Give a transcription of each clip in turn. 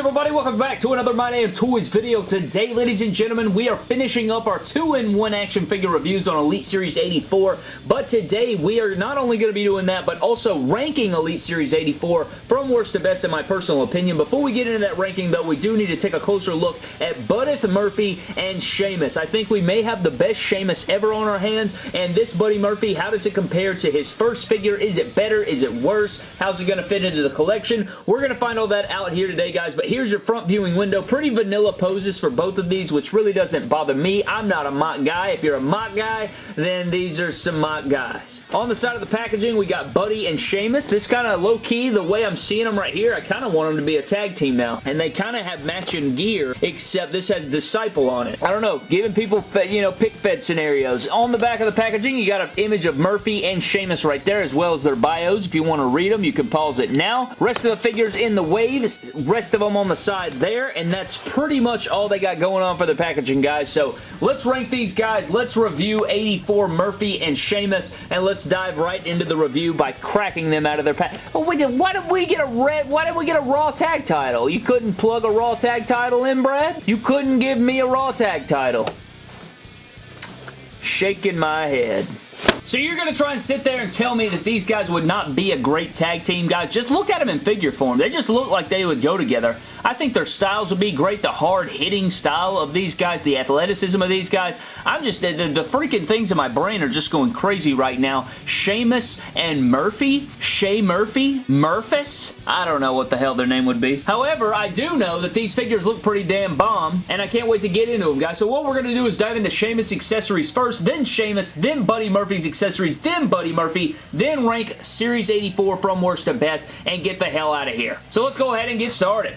everybody? Welcome back to another My Damn Toys video. Today, ladies and gentlemen, we are finishing up our 2-in-1 action figure reviews on Elite Series 84, but today we are not only going to be doing that, but also ranking Elite Series 84 from worst to best in my personal opinion. Before we get into that ranking, though, we do need to take a closer look at Buddy Murphy and Sheamus. I think we may have the best Sheamus ever on our hands, and this Buddy Murphy, how does it compare to his first figure? Is it better? Is it worse? How's it going to fit into the collection? We're going to find all that out here today, guys, but here's your front viewing window. Pretty vanilla poses for both of these, which really doesn't bother me. I'm not a MOC guy. If you're a MOC guy, then these are some MOC guys. On the side of the packaging, we got Buddy and Sheamus. This kind of low-key, the way I'm seeing them right here, I kind of want them to be a tag team now. And they kind of have matching gear, except this has Disciple on it. I don't know, giving people, you know, pic fed scenarios. On the back of the packaging, you got an image of Murphy and Sheamus right there, as well as their bios. If you want to read them, you can pause it now. Rest of the figures in the waves, rest of them on the side there, and that's pretty much all they got going on for the packaging, guys. So let's rank these guys. Let's review 84 Murphy and Sheamus, and let's dive right into the review by cracking them out of their pack. Oh, why did we get a red? Why did we get a Raw Tag title? You couldn't plug a Raw Tag title in, Brad? You couldn't give me a Raw Tag title. Shaking my head. So you're going to try and sit there and tell me that these guys would not be a great tag team, guys? Just look at them in figure form. They just look like they would go together. I think their styles would be great. The hard-hitting style of these guys, the athleticism of these guys. I'm just, the, the, the, freaking things in my brain are just going crazy right now. Sheamus and Murphy? Shay Murphy? Murphys? I don't know what the hell their name would be. However, I do know that these figures look pretty damn bomb, and I can't wait to get into them, guys. So what we're going to do is dive into Sheamus accessories first, then Sheamus, then Buddy Murphy's accessories, then Buddy Murphy, then rank Series 84 from worst to best, and get the hell out of here. So let's go ahead and get started.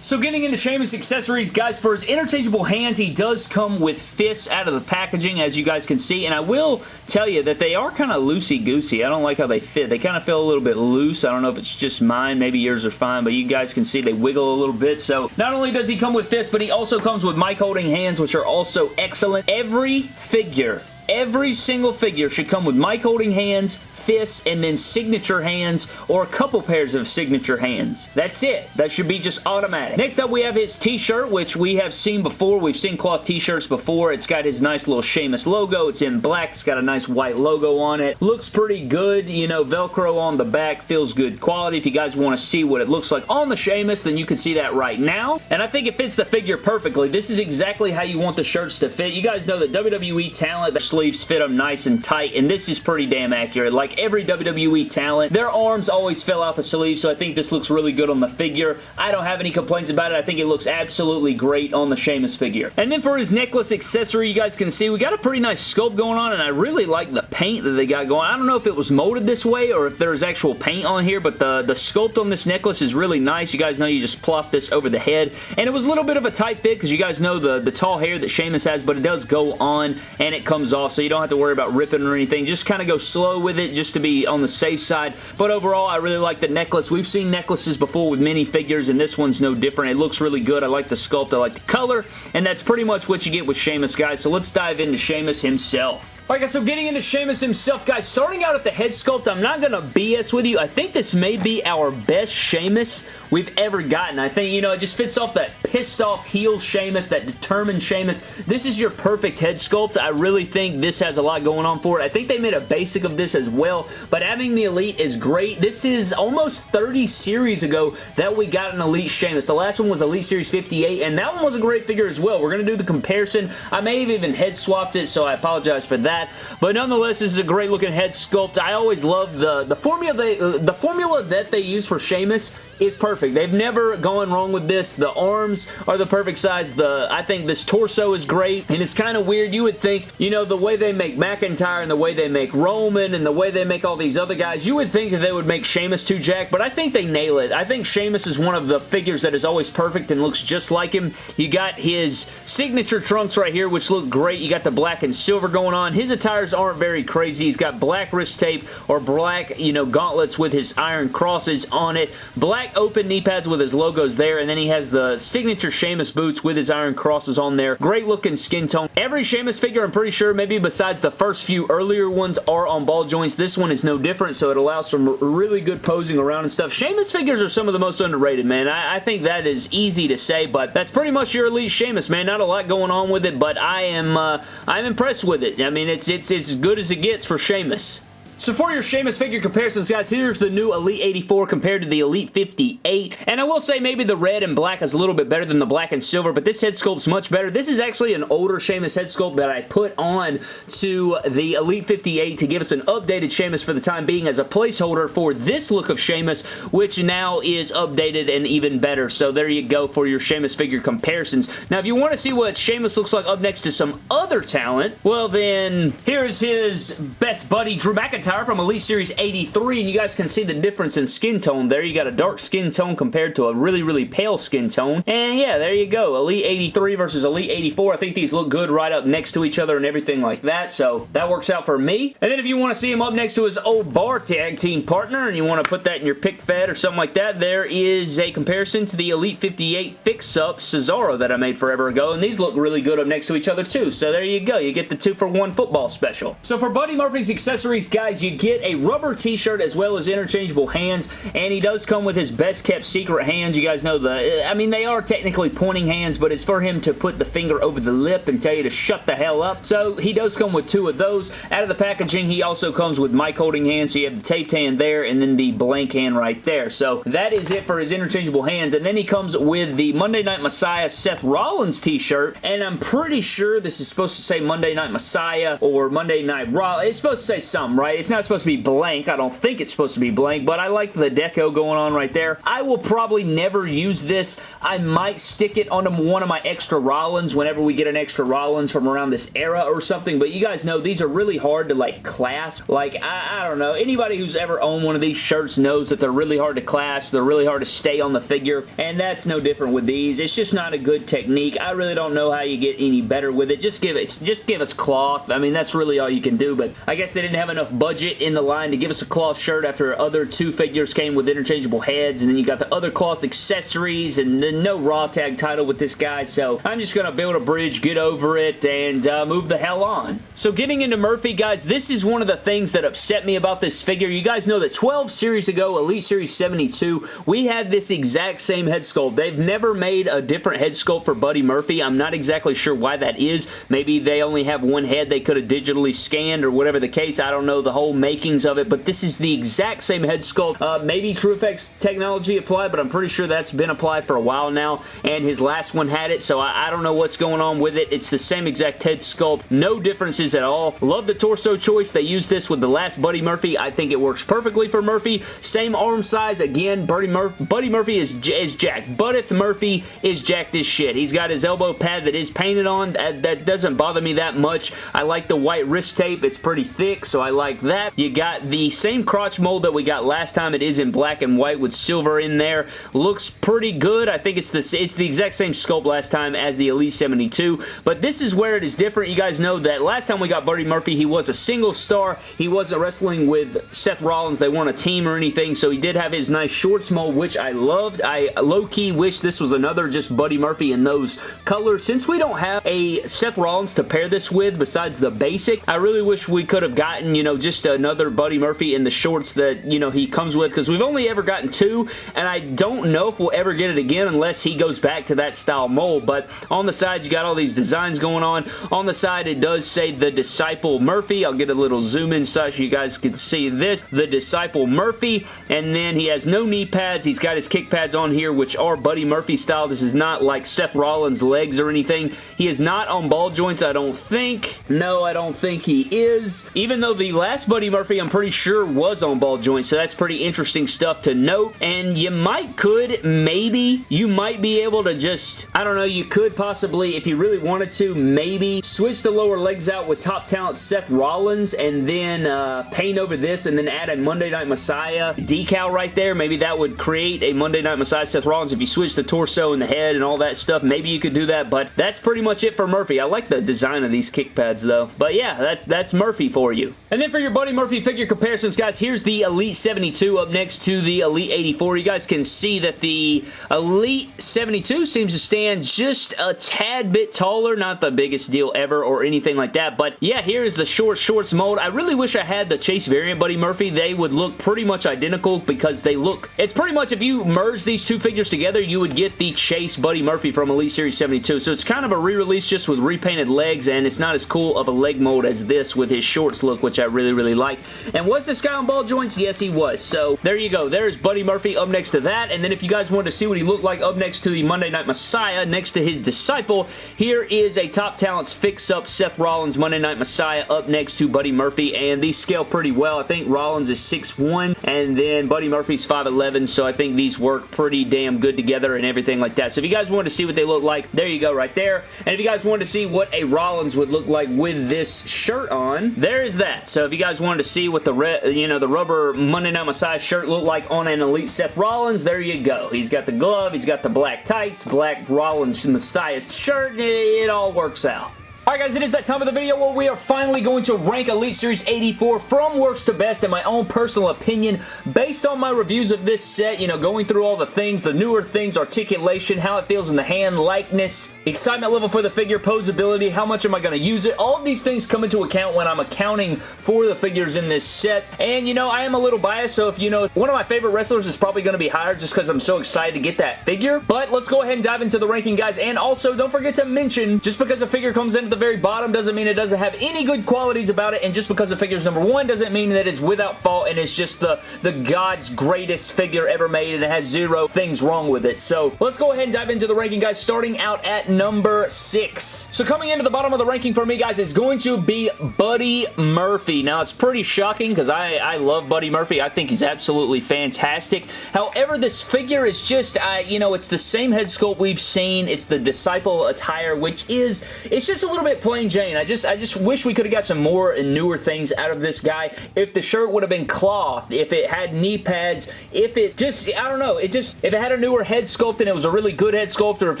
So getting into Sheamus accessories, guys, for his interchangeable hands, he does come with fists out of the packaging, as you guys can see, and I will tell you that they are kind of loosey-goosey. I don't like how they fit. They kind of feel a little bit loose. I don't know if it's just mine. Maybe yours are fine, but you guys can see they wiggle a little bit. So not only does he come with fists, but he also comes with mic holding hands, which are also excellent. Every figure Every single figure should come with mic holding hands, fists, and then signature hands or a couple pairs of signature hands. That's it. That should be just automatic. Next up, we have his t-shirt, which we have seen before. We've seen cloth t-shirts before. It's got his nice little Sheamus logo. It's in black. It's got a nice white logo on it. Looks pretty good. You know, Velcro on the back feels good quality. If you guys want to see what it looks like on the Sheamus, then you can see that right now. And I think it fits the figure perfectly. This is exactly how you want the shirts to fit. You guys know that WWE talent, sleeves fit them nice and tight, and this is pretty damn accurate. Like every WWE talent, their arms always fill out the sleeve, so I think this looks really good on the figure. I don't have any complaints about it. I think it looks absolutely great on the Sheamus figure. And then for his necklace accessory, you guys can see we got a pretty nice sculpt going on, and I really like the paint that they got going. I don't know if it was molded this way or if there's actual paint on here, but the, the sculpt on this necklace is really nice. You guys know you just plop this over the head, and it was a little bit of a tight fit because you guys know the, the tall hair that Sheamus has, but it does go on and it comes off, so you don't have to worry about ripping or anything. Just kind of go slow with it just to be on the safe side. But overall, I really like the necklace. We've seen necklaces before with mini figures, and this one's no different. It looks really good. I like the sculpt. I like the color, and that's pretty much what you get with Sheamus, guys. So let's dive into Sheamus himself. Alright guys, so getting into Sheamus himself, guys, starting out at the head sculpt, I'm not going to BS with you. I think this may be our best Sheamus we've ever gotten. I think, you know, it just fits off that pissed off heel Sheamus, that determined Sheamus. This is your perfect head sculpt. I really think this has a lot going on for it. I think they made a basic of this as well, but having the Elite is great. This is almost 30 series ago that we got an Elite Sheamus. The last one was Elite Series 58, and that one was a great figure as well. We're going to do the comparison. I may have even head swapped it, so I apologize for that that. But nonetheless, this is a great looking head sculpt. I always love the, the formula they, uh, the formula that they use for Sheamus is perfect. They've never gone wrong with this. The arms are the perfect size. The I think this torso is great, and it's kind of weird. You would think, you know, the way they make McIntyre and the way they make Roman and the way they make all these other guys, you would think that they would make Sheamus too jack, but I think they nail it. I think Sheamus is one of the figures that is always perfect and looks just like him. You got his signature trunks right here, which look great. You got the black and silver going on. His attires aren't very crazy. He's got black wrist tape or black, you know, gauntlets with his iron crosses on it. Black open knee pads with his logos there, and then he has the signature Sheamus boots with his iron crosses on there. Great looking skin tone. Every Sheamus figure, I'm pretty sure, maybe besides the first few earlier ones, are on ball joints. This one is no different, so it allows some really good posing around and stuff. Sheamus figures are some of the most underrated, man. I, I think that is easy to say, but that's pretty much your Elite Sheamus, man. Not a lot going on with it, but I am uh, I'm impressed with it. I mean, it's, it's, it's as good as it gets for Sheamus. So for your Sheamus figure comparisons, guys, here's the new Elite 84 compared to the Elite 58. And I will say maybe the red and black is a little bit better than the black and silver, but this head sculpt's much better. This is actually an older Sheamus head sculpt that I put on to the Elite 58 to give us an updated Sheamus for the time being as a placeholder for this look of Sheamus, which now is updated and even better. So there you go for your Sheamus figure comparisons. Now, if you want to see what Sheamus looks like up next to some other talent, well then, here's his best buddy, Drew McIntyre McIntyre from Elite Series 83, and you guys can see the difference in skin tone there. You got a dark skin tone compared to a really, really pale skin tone. And yeah, there you go. Elite 83 versus Elite 84. I think these look good right up next to each other and everything like that, so that works out for me. And then if you want to see him up next to his old bar tag team partner, and you want to put that in your pic fed or something like that, there is a comparison to the Elite 58 Fix-Up Cesaro that I made forever ago, and these look really good up next to each other too. So there you go. You get the two for one football special. So for Buddy Murphy's accessories, guys, guys, you get a rubber t-shirt as well as interchangeable hands, and he does come with his best kept secret hands. You guys know the, I mean, they are technically pointing hands, but it's for him to put the finger over the lip and tell you to shut the hell up. So he does come with two of those. Out of the packaging, he also comes with mic holding hands, so you have the taped hand there and then the blank hand right there. So that is it for his interchangeable hands, and then he comes with the Monday Night Messiah Seth Rollins t-shirt, and I'm pretty sure this is supposed to say Monday Night Messiah or Monday Night Raw. It's supposed to say something, right? It's not supposed to be blank. I don't think it's supposed to be blank, but I like the deco going on right there. I will probably never use this. I might stick it on one of my extra Rollins whenever we get an extra Rollins from around this era or something, but you guys know these are really hard to like clasp. Like, I, I don't know. Anybody who's ever owned one of these shirts knows that they're really hard to clasp. They're really hard to stay on the figure, and that's no different with these. It's just not a good technique. I really don't know how you get any better with it. Just give it, just give us cloth. I mean, that's really all you can do, but I guess they didn't have enough budget in the line to give us a cloth shirt after other two figures came with interchangeable heads and then you got the other cloth accessories and then no Raw tag title with this guy so I'm just going to build a bridge, get over it, and uh, move the hell on. So getting into Murphy, guys, this is one of the things that upset me about this figure. You guys know that 12 series ago, Elite Series 72, we had this exact same head sculpt. They've never made a different head sculpt for Buddy Murphy. I'm not exactly sure why that is. Maybe they only have one head they could have digitally scanned or whatever the case. I don't know the whole makings of it, but this is the exact same head sculpt. Uh, maybe TrueFX technology applied, but I'm pretty sure that's been applied for a while now, and his last one had it, so I, I don't know what's going on with it. It's the same exact head sculpt. No differences at all. Love the torso choice. They used this with the last Buddy Murphy. I think it works perfectly for Murphy. Same arm size. Again, Buddy, Mur Buddy Murphy is, is jacked. Buddith Murphy is jacked as shit. He's got his elbow pad that is painted on. That, that doesn't bother me that much. I like the white wrist tape. It's pretty thick, so I like You got the same crotch mold that we got last time. It is in black and white with silver in there. Looks pretty good. I think it's the, it's the exact same sculpt last time as the Elite 72, but this is where it is different. You guys know that last time we got Buddy Murphy, he was a single star. He wasn't wrestling with Seth Rollins. They weren't a team or anything, so he did have his nice shorts mold, which I loved. I low-key wish this was another just Buddy Murphy in those colors. Since we don't have a Seth Rollins to pair this with besides the basic, I really wish we could have gotten, you know, just another Buddy Murphy in the shorts that, you know, he comes with because we've only ever gotten two and I don't know if we'll ever get it again unless he goes back to that style mold. But on the sides, you got all these designs going on. On the side, it does say The Disciple Murphy. I'll get a little zoom in so you guys can see this. The Disciple Murphy. And then he has no knee pads. He's got his kick pads on here, which are Buddy Murphy style. This is not like Seth Rollins' legs or anything. He is not on ball joints, I don't think. No, I don't think he is. Even though the last Buddy Murphy, I'm pretty sure, was on ball joints, so that's pretty interesting stuff to note. And you might could, maybe, you might be able to just, I don't know, you could possibly, if you really wanted to, maybe switch the lower legs out with top talent Seth Rollins and then uh, paint over this and then add a Monday Night Messiah decal right there. Maybe that would create a Monday Night Messiah Seth Rollins if you switch the torso and the head and all that stuff. Maybe you could do that, but that's pretty much it for Murphy. I like the design of these kick pads though. But yeah, that, that's Murphy for you. And then for your Buddy Murphy figure comparisons, guys, here's the Elite 72 up next to the Elite 84. You guys can see that the Elite 72 seems to stand just a tad bit taller. Not the biggest deal ever or anything like that, but yeah, here is the short shorts mold. I really wish I had the Chase variant Buddy Murphy. They would look pretty much identical because they look... It's pretty much if you merge these two figures together, you would get the Chase Buddy Murphy from Elite Series 72. So it's kind of a re-release just with repainted legs, and it's not as cool of a leg mold as this with his shorts look, which I really, really like. And was this guy on ball joints? Yes, he was. So there you go. There's Buddy Murphy up next to that. And then if you guys wanted to see what he looked like up next to the Monday Night Messiah, next to his disciple, here is a Top Talents fix-up Seth Rollins Monday Night Messiah up next to Buddy Murphy. And these scale pretty well. I think Rollins is 6'1", and then Buddy Murphy's 5'11", so I think these work pretty damn good together and everything like that. So if you guys wanted to see what they look like, there you go right there. And if you guys wanted to see what a Rollins would look like with this shirt on, there is that. So if you guys wanted to see what the you know the rubber Monday Night Messiah shirt looked like on an Elite Seth Rollins, there you go. He's got the glove, he's got the black tights, black Rollins Messiah shirt, it all works out. Alright guys, it is that time of the video where we are finally going to rank Elite Series 84 from worst to best in my own personal opinion based on my reviews of this set, you know, going through all the things, the newer things, articulation, how it feels in the hand, likeness, excitement level for the figure, posability, how much am I going to use it. All of these things come into account when I'm accounting for the figures in this set. And, you know, I am a little biased, so if you know, one of my favorite wrestlers is probably going to be higher just because I'm so excited to get that figure. But let's go ahead and dive into the ranking, guys. And also, don't forget to mention, just because a figure comes into the the very bottom doesn't mean it doesn't have any good qualities about it, and just because the figure's number one doesn't mean that it's without fault and it's just the, the God's greatest figure ever made and it has zero things wrong with it. So let's go ahead and dive into the ranking, guys, starting out at number six. So coming into the bottom of the ranking for me, guys, is going to be Buddy Murphy. Now, it's pretty shocking because I, I love Buddy Murphy. I think he's absolutely fantastic. However, this figure is just, uh, you know, it's the same head sculpt we've seen. It's the Disciple attire, which is, it's just a little bit plain Jane. I just I just wish we could have got some more and newer things out of this guy. If the shirt would have been cloth, if it had knee pads, if it just, I don't know, it just, if it had a newer head sculpt and it was a really good head sculpt or if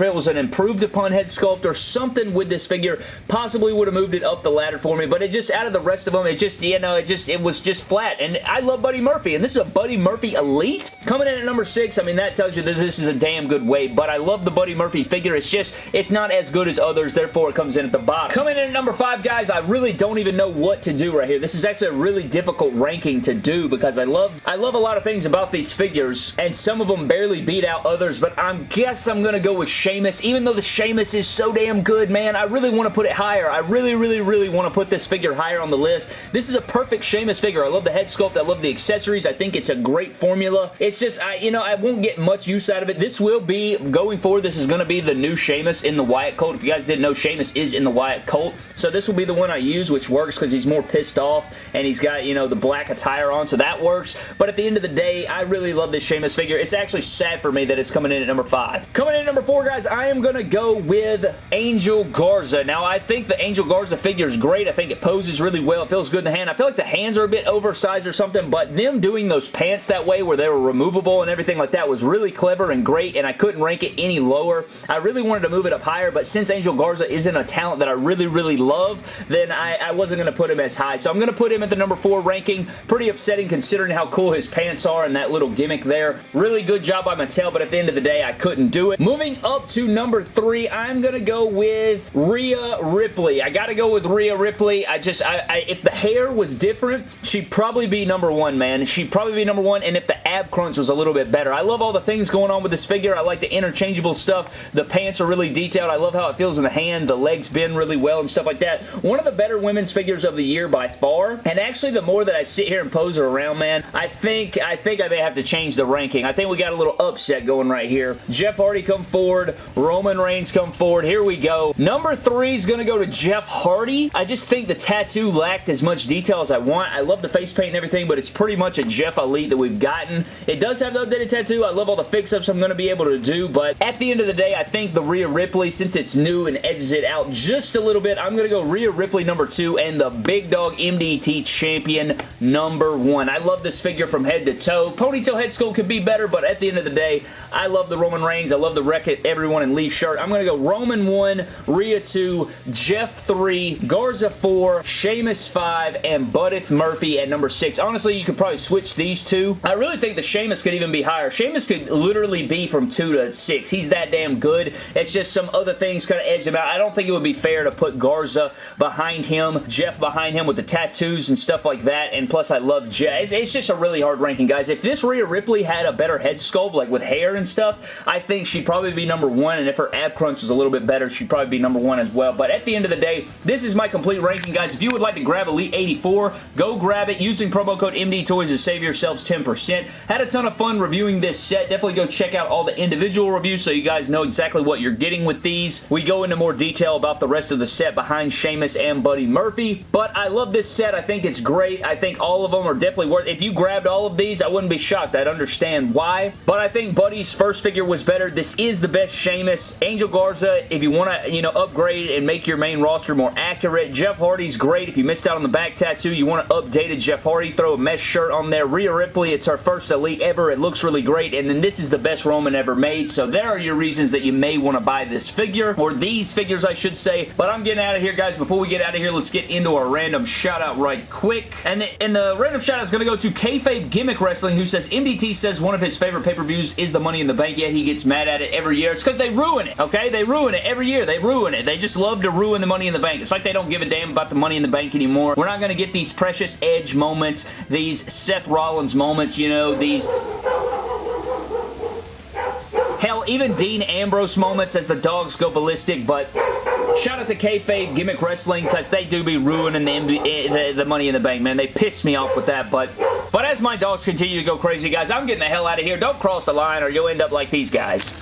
it was an improved upon head sculpt or something with this figure, possibly would have moved it up the ladder for me, but it just, out of the rest of them, it just, you know, it just, it was just flat, and I love Buddy Murphy, and this is a Buddy Murphy Elite. Coming in at number six, I mean, that tells you that this is a damn good weight, but I love the Buddy Murphy figure. It's just, it's not as good as others, therefore it comes in at the bottom. Coming in at number five, guys, I really don't even know what to do right here. This is actually a really difficult ranking to do because I love I love a lot of things about these figures, and some of them barely beat out others, but I guess I'm going to go with Sheamus. Even though the Sheamus is so damn good, man, I really want to put it higher. I really, really, really want to put this figure higher on the list. This is a perfect Sheamus figure. I love the head sculpt. I love the accessories. I think it's a great formula. It's just, I, you know, I won't get much use out of it. This will be, going forward, this is going to be the new Sheamus in the Wyatt Colt. If you guys didn't know, Sheamus is in the Wyatt Colt. So this will be the one I use, which works because he's more pissed off and he's got, you know, the black attire on, so that works. But at the end of the day, I really love this Sheamus figure. It's actually sad for me that it's coming in at number five. Coming in at number four, guys, I am going to go with Angel Garza. Now, I think the Angel Garza figure is great. I think it poses really well. It feels good in the hand. I feel like the hands are a bit oversized or something, but them doing those pants that way where they were removable and everything like that was really clever and great, and I couldn't rank it any lower. I really wanted to move it up higher, but since Angel Garza isn't a talent that I really, really love, then I, I wasn't going to put him as high. So I'm going to put him at the number 4 ranking. Pretty upsetting considering how cool his pants are and that little gimmick there. Really good job by Mattel, but at the end of the day, I couldn't do it. Moving up to number 3, I'm going to go with Rhea Ripley. I got to go with Rhea Ripley. I just, I, I, if the hair was different, she'd probably be number 1, man. She'd probably be number 1, and if the ab crunch was a little bit better. I love all the things going on with this figure. I like the interchangeable stuff. The pants are really detailed. I love how it feels in the hand. The legs bend really well and stuff like that. One of the better women's figures of the year by far. And actually, the more that I sit here and pose her around, man, I think I think I may have to change the ranking. I think we got a little upset going right here. Jeff Hardy come forward. Roman Reigns come forward. Here we go. Number three is going to go to Jeff Hardy. I just think the tattoo lacked as much detail as I want. I love the face paint and everything, but it's pretty much a Jeff Elite that we've gotten. It does have the updated tattoo. I love all the fix-ups I'm going to be able to do, but at the end of the day, I think the Rhea Ripley, since it's new and edges it out just a little bit. I'm going to go Rhea Ripley number two and the Big Dog MDT Champion number one. I love this figure from head to toe. Ponytail head sculpt could be better, but at the end of the day, I love the Roman Reigns. I love the Wreck-It Everyone and Leave shirt. I'm going to go Roman 1, Rhea 2, Jeff 3, Garza 4, Sheamus 5, and Buddy Murphy at number 6. Honestly, you could probably switch these two. I really think the Sheamus could even be higher. Sheamus could literally be from 2 to 6. He's that damn good. It's just some other things kind of edge him out. I don't think it would be fair to put Garza behind him, Jeff behind him with the tattoos and stuff like that, and plus I love Jeff. It's, it's just a really hard ranking, guys. If this Rhea Ripley had a better head sculpt, like with hair and stuff, I think she'd probably be number one, and if her ab crunch was a little bit better, she'd probably be number one as well. But at the end of the day, this is my complete ranking, guys. If you would like to grab Elite 84, go grab it using promo code MD Toys to save yourselves 10%. Had a ton of fun reviewing this set. Definitely go check out all the individual reviews so you guys know exactly what you're getting with these. We go into more detail about the rest of the set behind Sheamus and Buddy Murphy, but I love this set. I think it's great. I think all of them are definitely worth If you grabbed all of these, I wouldn't be shocked. I'd understand why, but I think Buddy's first figure was better. This is the best Sheamus. Angel Garza, if you want to, you know, upgrade and make your main roster more accurate. Jeff Hardy's great. If you missed out on the back tattoo, you want to update it. Jeff Hardy, throw a mesh shirt on there. Rhea Ripley, it's her first Elite ever. It looks really great, and then this is the best Roman ever made, so there are your reasons that you may want to buy this figure, or these figures, I should say, but I'm getting out of here, guys. Before we get out of here, let's get into our random shout-out right quick, and the, and the random shout-out is going to go to Kayfabe Gimmick Wrestling, who says, MDT says one of his favorite pay-per-views is the Money in the Bank, yet he gets mad at it every year. It's because they ruin it, okay? They ruin it every year. They ruin it. They just love to ruin the Money in the Bank. It's like they don't give a damn about the Money in the Bank anymore. We're not going to get these precious Edge moments, these Seth Rollins moments, you know, these Hell, even Dean Ambrose moments as the dogs go ballistic, but shout out to Kayfabe Gimmick Wrestling because they do be ruining the, the, the, Money in the Bank, man. They piss me off with that, but but as my dogs continue to go crazy, guys, I'm getting the hell out of here. Don't cross the line or you'll end up like these guys.